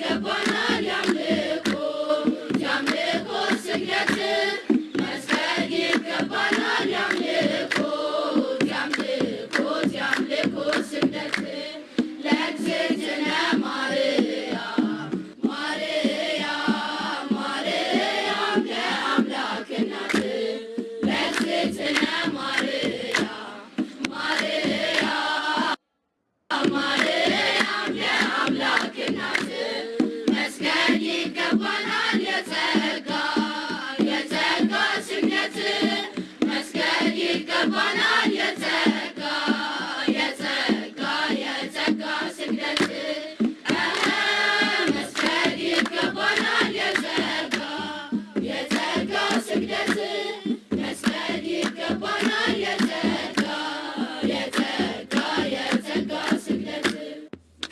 Good one.